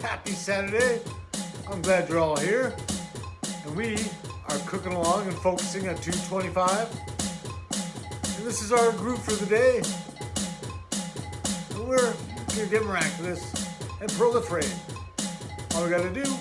Happy Saturday. I'm glad you're all here. And we are cooking along and focusing at 225. And this is our group for the day. And we're to get miraculous and proliferate. All we got to do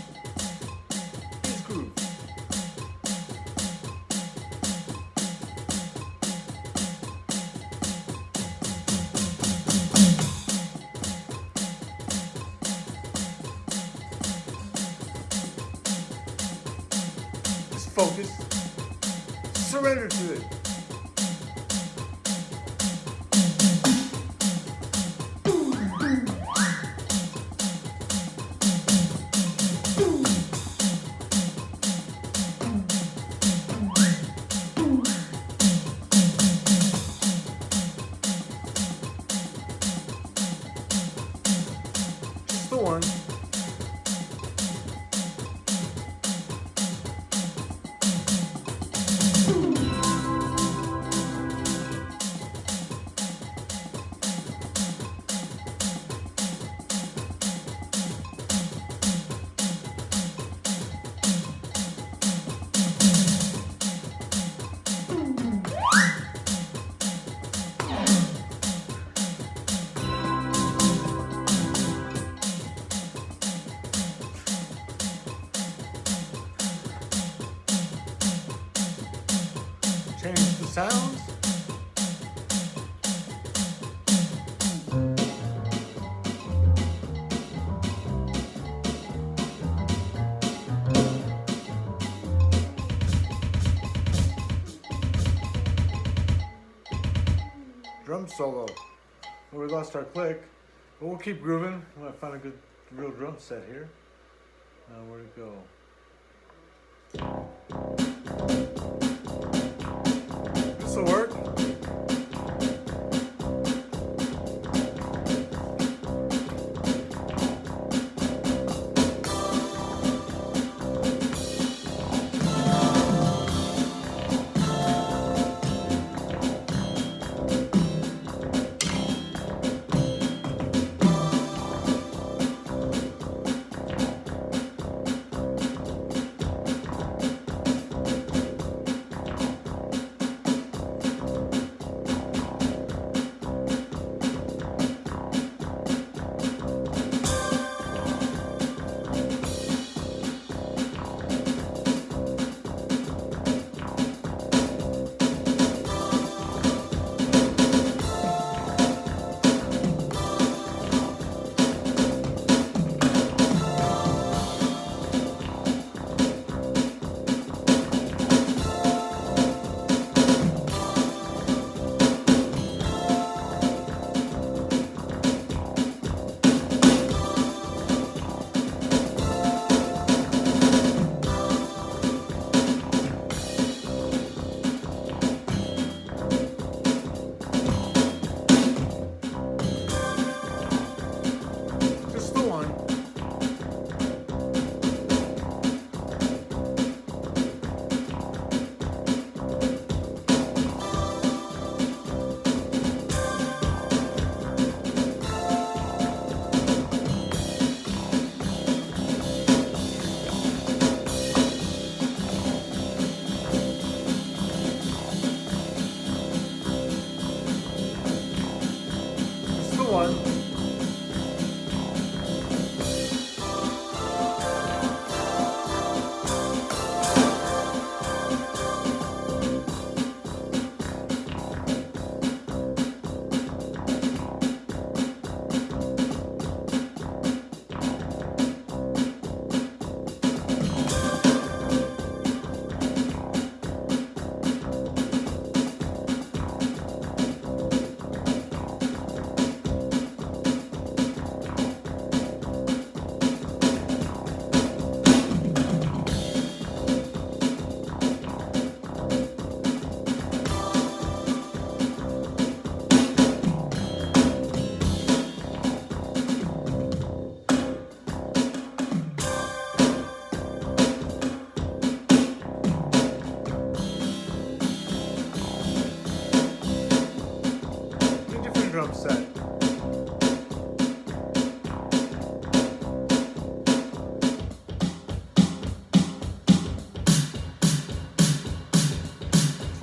focus. Surrender to it. One. Sounds. Drum solo. Well, we lost our click, but we'll keep grooving. I'm gonna find a good, real drum set here. Now, where'd it go?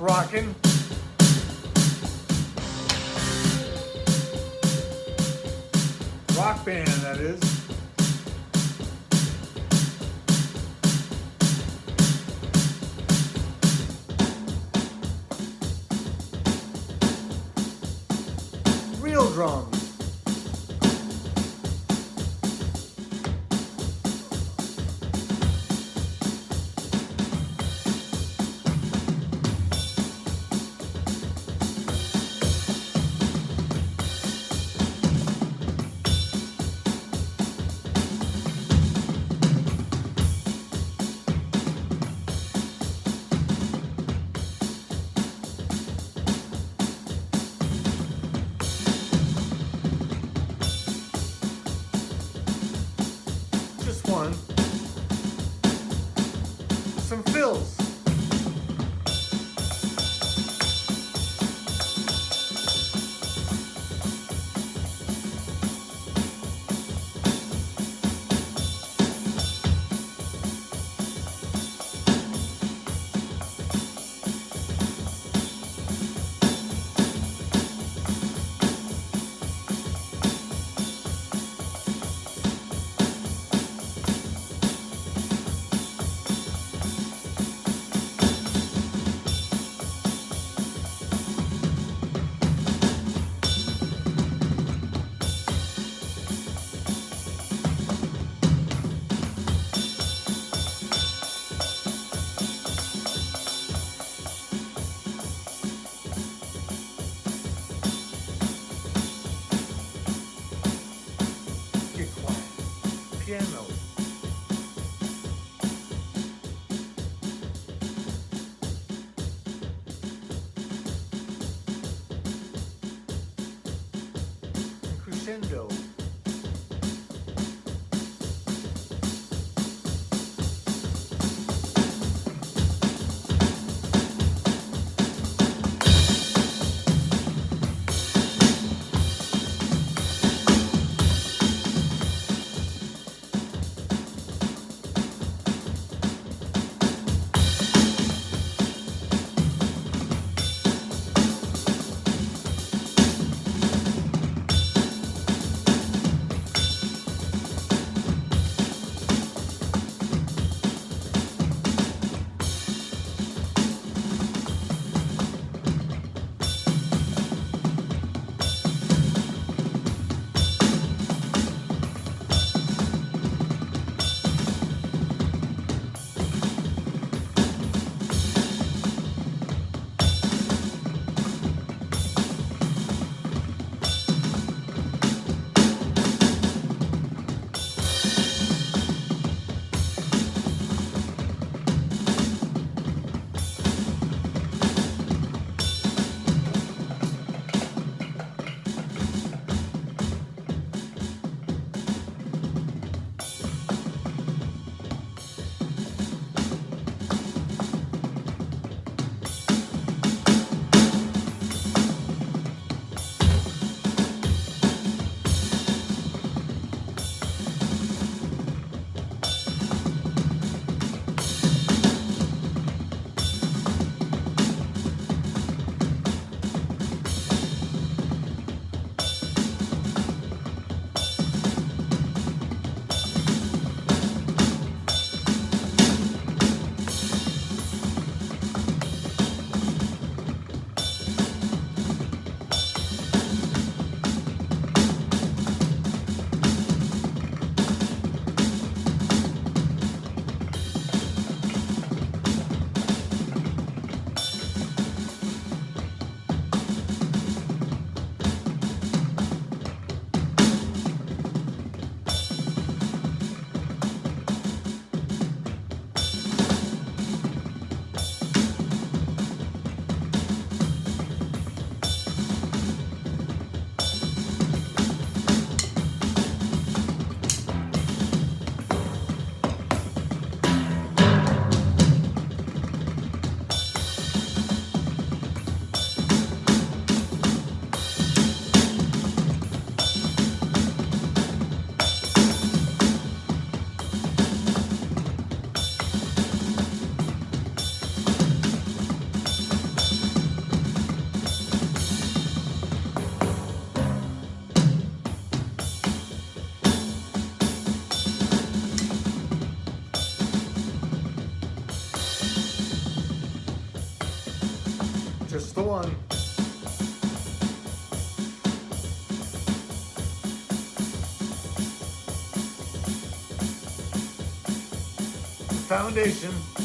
Rocking. Rock band, that is. One. Some fills. Crescendo. Foundation.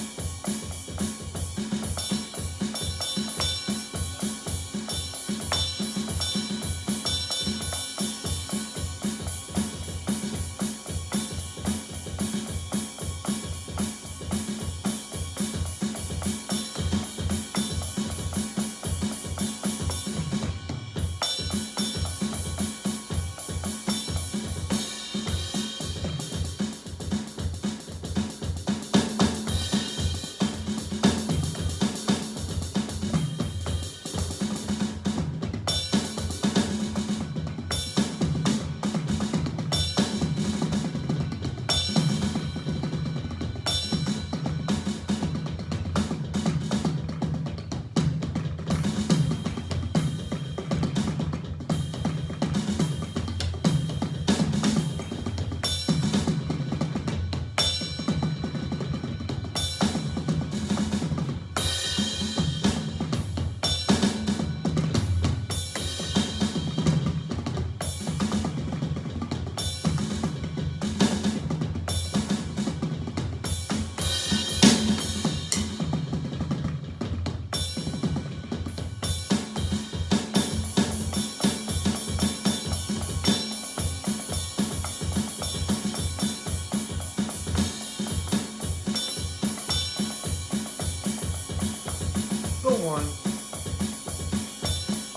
One.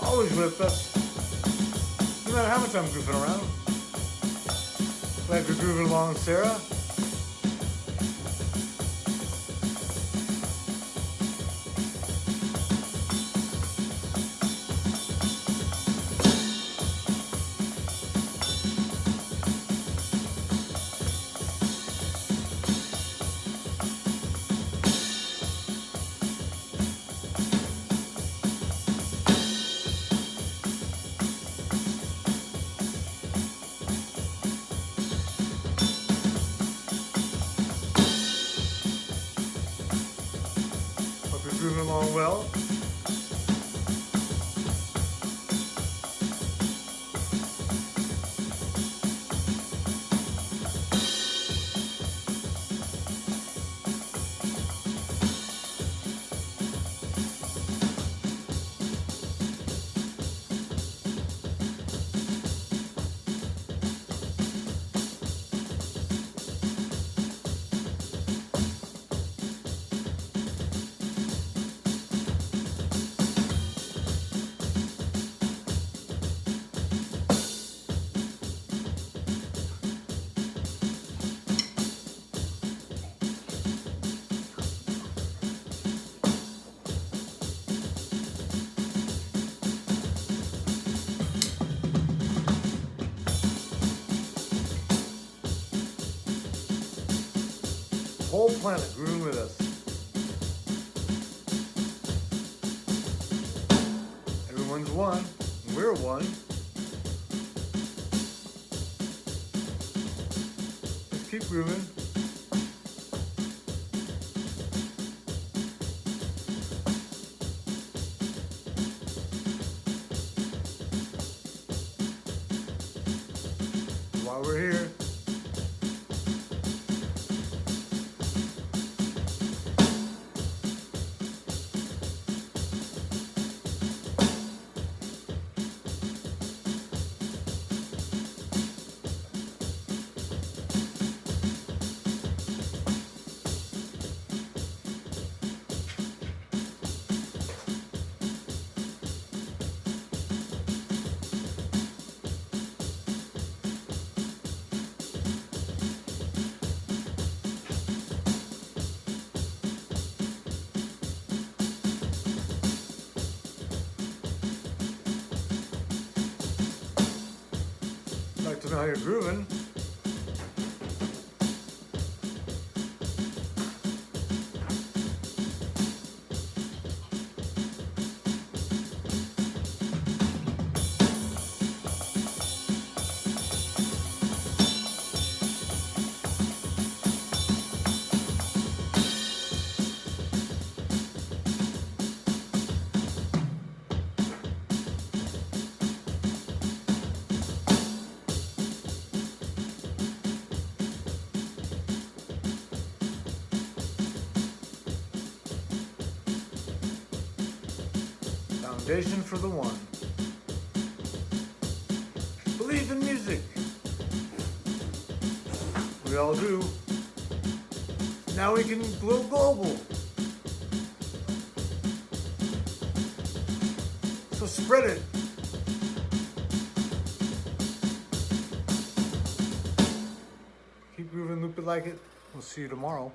Always with us. No matter how much I'm goofing around. Glad you're grooving along, Sarah. Whole planet grew with us. Everyone's one, we're one. Let's keep grooving. While we're here, know how you're grooving. Foundation for the one. Believe in music. We all do. Now we can go global. So spread it. Keep grooving, loop it like it. We'll see you tomorrow.